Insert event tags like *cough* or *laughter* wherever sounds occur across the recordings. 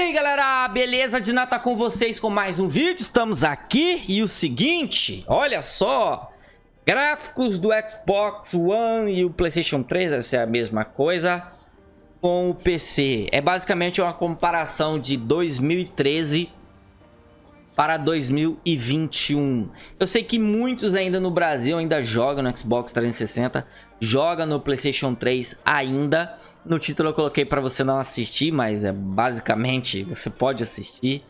E aí galera, beleza? De nada com vocês com mais um vídeo, estamos aqui e o seguinte, olha só Gráficos do Xbox One e o Playstation 3, vai ser a mesma coisa com o PC É basicamente uma comparação de 2013 para 2021 Eu sei que muitos ainda no Brasil ainda jogam no Xbox 360 Jogam no Playstation 3 ainda no título eu coloquei para você não assistir, mas é basicamente você pode assistir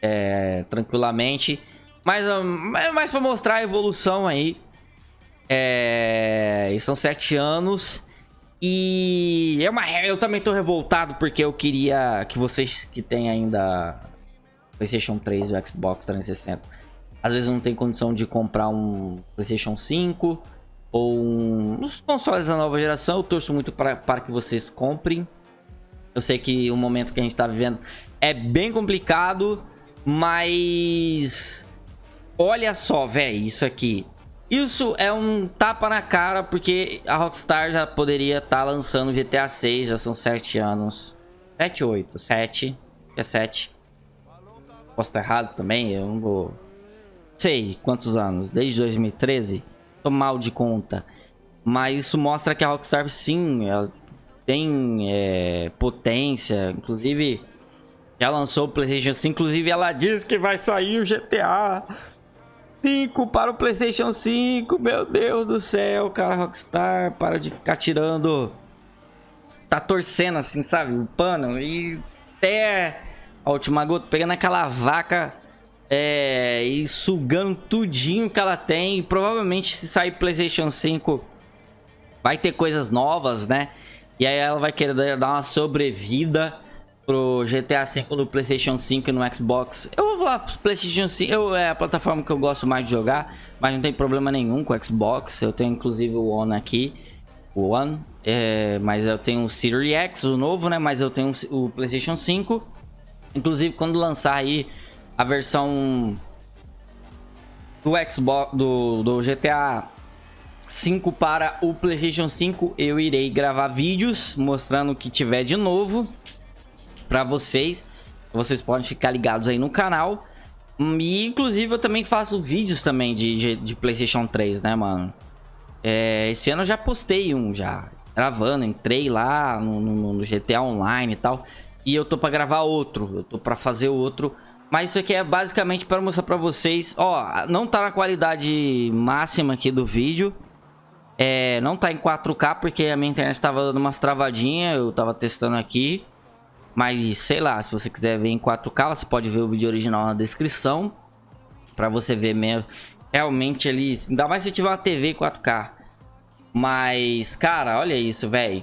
é, tranquilamente. Mas é mais para mostrar a evolução aí. É, são sete anos. E é uma, eu também tô revoltado porque eu queria que vocês que têm ainda PlayStation 3 e Xbox 360, às vezes não tem condição de comprar um PlayStation 5 ou um, os consoles da nova geração. Eu torço muito para, para que vocês comprem. Eu sei que o momento que a gente está vivendo é bem complicado, mas olha só, velho, isso aqui. Isso é um tapa na cara, porque a Rockstar já poderia estar tá lançando GTA 6, já são 7 anos. 7, 8, 7, é 7. Posso estar errado também, eu não vou... Sei quantos anos, desde 2013 tô mal de conta. Mas isso mostra que a Rockstar, sim, ela tem é, potência. Inclusive, já lançou o PlayStation 5. Inclusive, ela diz que vai sair o GTA 5 para o PlayStation 5. Meu Deus do céu, cara, Rockstar. Para de ficar tirando. Tá torcendo assim, sabe? O pano. E até a última gota, pegando aquela vaca é, e sugando tudinho que ela tem. E provavelmente se sair Playstation 5 vai ter coisas novas, né? E aí ela vai querer dar uma sobrevida pro GTA 5 no Playstation 5 e no Xbox. Eu vou falar pro Playstation 5, eu, é a plataforma que eu gosto mais de jogar, mas não tem problema nenhum com o Xbox. Eu tenho inclusive o One aqui, o One, é, mas eu tenho o Series X, o novo, né? Mas eu tenho o Playstation 5. Inclusive quando lançar aí a versão do Xbox do, do GTA 5 para o PlayStation 5, eu irei gravar vídeos mostrando o que tiver de novo para vocês. Vocês podem ficar ligados aí no canal. E inclusive eu também faço vídeos também de, de, de PlayStation 3, né, mano? É, esse ano eu já postei um já, gravando, entrei lá no, no, no GTA Online e tal. E eu tô pra gravar outro, eu tô pra fazer outro mas isso aqui é basicamente para mostrar para vocês. Ó, não tá na qualidade máxima aqui do vídeo. É, não tá em 4K porque a minha internet tava dando umas travadinhas. Eu tava testando aqui. Mas, sei lá, se você quiser ver em 4K, você pode ver o vídeo original na descrição. Pra você ver mesmo. Realmente ali, ainda mais se tiver uma TV 4K. Mas, cara, olha isso, velho.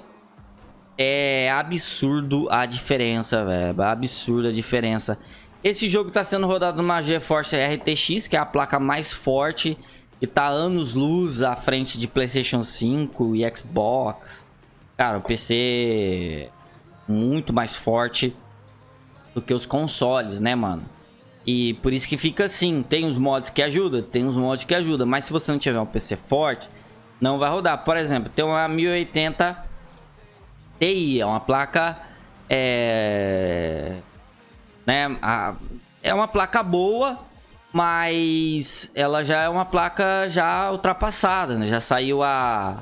É absurdo a diferença, velho. Absurda a diferença. Esse jogo está sendo rodado numa GeForce RTX, que é a placa mais forte e está anos luz à frente de PlayStation 5 e Xbox. Cara, o PC muito mais forte do que os consoles, né, mano? E por isso que fica assim, tem os mods que ajudam, tem os mods que ajudam, mas se você não tiver um PC forte, não vai rodar. Por exemplo, tem uma 1080 Ti, é uma placa é, né? A, é uma placa boa, mas ela já é uma placa já ultrapassada, né? Já saiu a,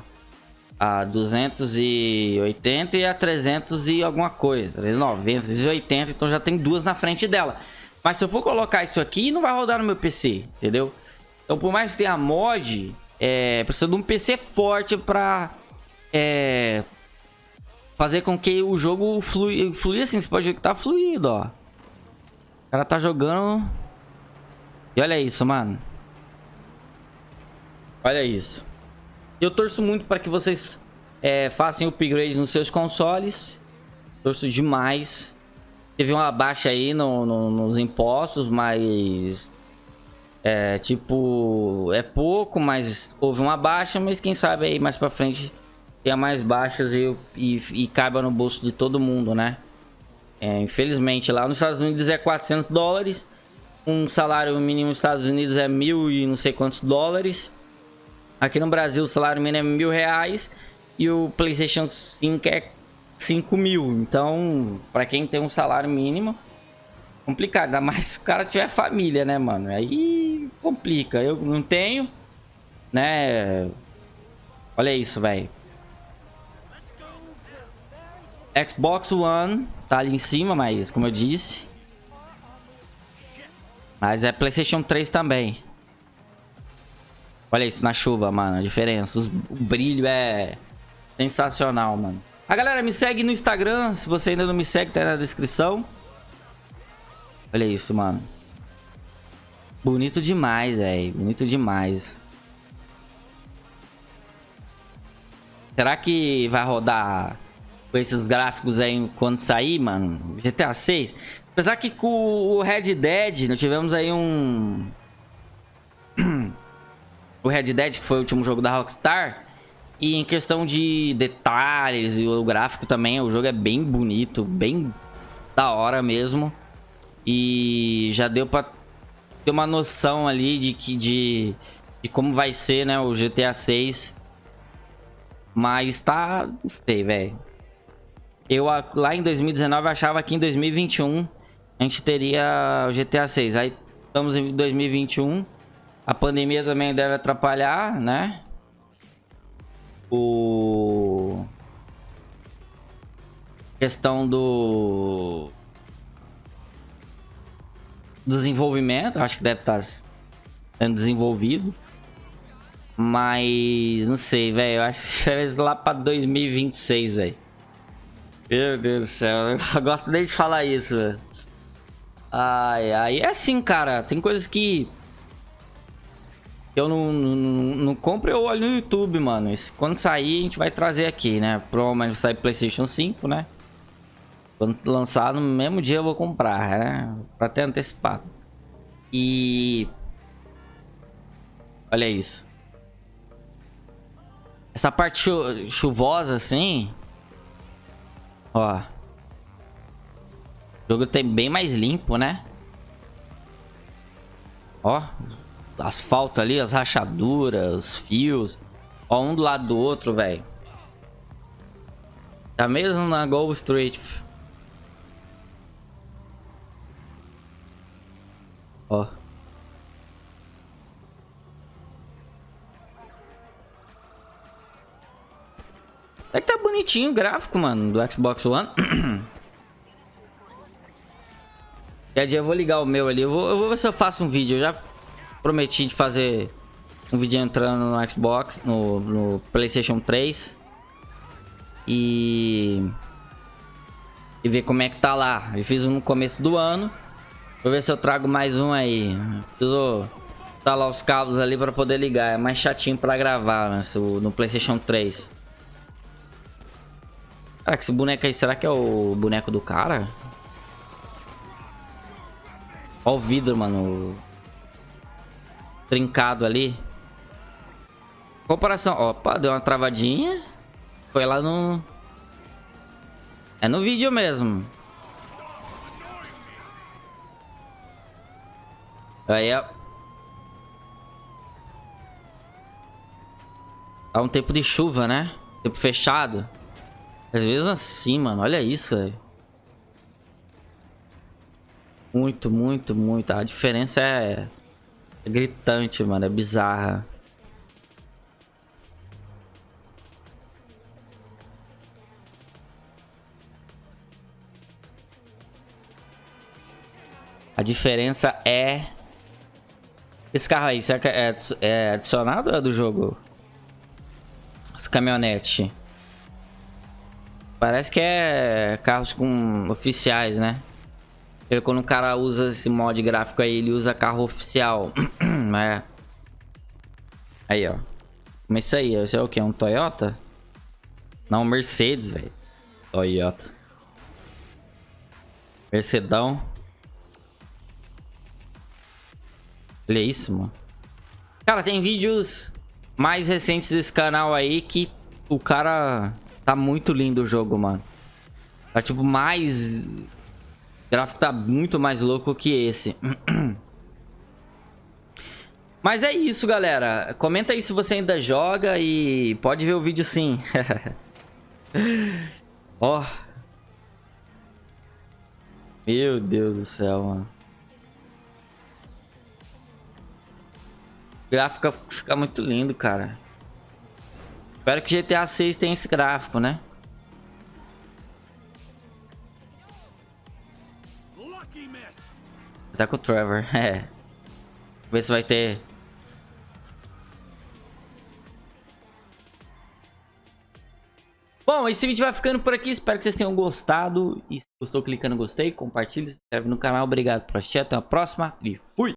a 280 e a 300 e alguma coisa, 980, então já tem duas na frente dela. Mas se eu for colocar isso aqui, não vai rodar no meu PC, entendeu? Então por mais que tenha mod, é, precisa de um PC forte pra é, fazer com que o jogo flui, flui assim, você pode ver que tá fluido, ó. O cara tá jogando... E olha isso, mano. Olha isso. Eu torço muito para que vocês é, façam upgrades nos seus consoles. Torço demais. Teve uma baixa aí no, no, nos impostos, mas... É, tipo... É pouco, mas houve uma baixa. Mas quem sabe aí mais pra frente tenha mais baixas e, e, e caiba no bolso de todo mundo, né? É, infelizmente, lá nos Estados Unidos é 400 dólares. Um salário mínimo nos Estados Unidos é mil e não sei quantos dólares. Aqui no Brasil o salário mínimo é mil reais. E o PlayStation 5 é 5 mil. Então, para quem tem um salário mínimo, complicado. Ainda mais *laughs* se o cara tiver família, né, mano? Aí complica. Eu não tenho, né? Olha isso, velho. Xbox One tá ali em cima, mas como eu disse. Mas é PlayStation 3 também. Olha isso na chuva, mano. A diferença. Os, o brilho é sensacional, mano. A galera me segue no Instagram. Se você ainda não me segue, tá na descrição. Olha isso, mano. Bonito demais, velho. Bonito demais. Será que vai rodar com esses gráficos aí quando sair, mano? GTA 6? Apesar que com o Red Dead, nós tivemos aí um... *clears throat* o Red Dead, que foi o último jogo da Rockstar. E em questão de detalhes e o gráfico também, o jogo é bem bonito, bem da hora mesmo. E já deu pra ter uma noção ali de, que, de, de como vai ser, né, o GTA 6. Mas tá... não sei, velho. Eu lá em 2019 achava que em 2021 a gente teria o GTA 6. Aí estamos em 2021. A pandemia também deve atrapalhar, né? O... Questão do... Desenvolvimento. Acho que deve estar tá sendo desenvolvido. Mas... Não sei, velho. Acho que *laughs* é lá pra 2026, velho. Meu Deus do céu. Eu *laughs* gosto nem de falar isso, velho. Ai, ai. É assim, cara. Tem coisas que eu não, não, não compro, eu olho no YouTube, mano. Isso, quando sair, a gente vai trazer aqui, né? Provavelmente sair PlayStation 5, né? Quando lançar, no mesmo dia eu vou comprar, né? Pra ter antecipado. E... Olha isso. Essa parte chu chuvosa, assim... Ó. O jogo tem bem mais limpo, né? Ó asfalto ali, as rachaduras, os fios. Ó, um do lado do outro, velho. Tá mesmo na Go Street. É que tá bonitinho o gráfico, mano, do Xbox One. *clears throat* Quer dia eu vou ligar o meu ali. Eu vou, eu vou ver se eu faço um vídeo. Eu já prometi de fazer um vídeo entrando no Xbox, no, no Playstation 3. E... E ver como é que tá lá. Eu fiz um no começo do ano. Vou ver se eu trago mais um aí. Preciso instalar os cabos ali para poder ligar. É mais chatinho para gravar né, no Playstation 3. Caraca, esse boneco aí, será que é o boneco do cara? Olha o vidro, mano trincado ali. Comparação. Opa, deu uma travadinha. Foi lá no... É no vídeo mesmo. Aí, ó. Há um tempo de chuva, né? Tempo fechado. Mas mesmo assim, mano, olha isso, velho. Muito, muito, muito. A diferença é é gritante, mano. É bizarra. A diferença é... Esse carro aí, será que é, é adicionado ou é do jogo? Essa caminhonete. Parece que é carros com oficiais, né? Quando o cara usa esse mod gráfico aí, ele usa carro oficial. *clears throat* é. Aí, ó. Mas isso aí, isso é o que? Um Toyota? Não, Mercedes, velho. Toyota. Mercedão. Olha isso, mano. Cara, tem vídeos mais recentes desse canal aí que o cara... Tá muito lindo o jogo, mano. Tá, tipo, mais o gráfico tá muito mais louco que esse. *clears throat* Mas é isso, galera. Comenta aí se você ainda joga e pode ver o vídeo sim. *laughs* Ó. Meu Deus do céu, mano. O gráfico fica muito lindo, cara. Espero que GTA 6 tenha esse gráfico, né? Tá com o Trevor, *laughs* é. Ver se vai ter... Bom, esse vídeo vai ficando por aqui. Espero que vocês tenham gostado. E se gostou, clica no gostei, compartilhe, se inscreve no canal. Obrigado por assistir. Até a próxima e fui!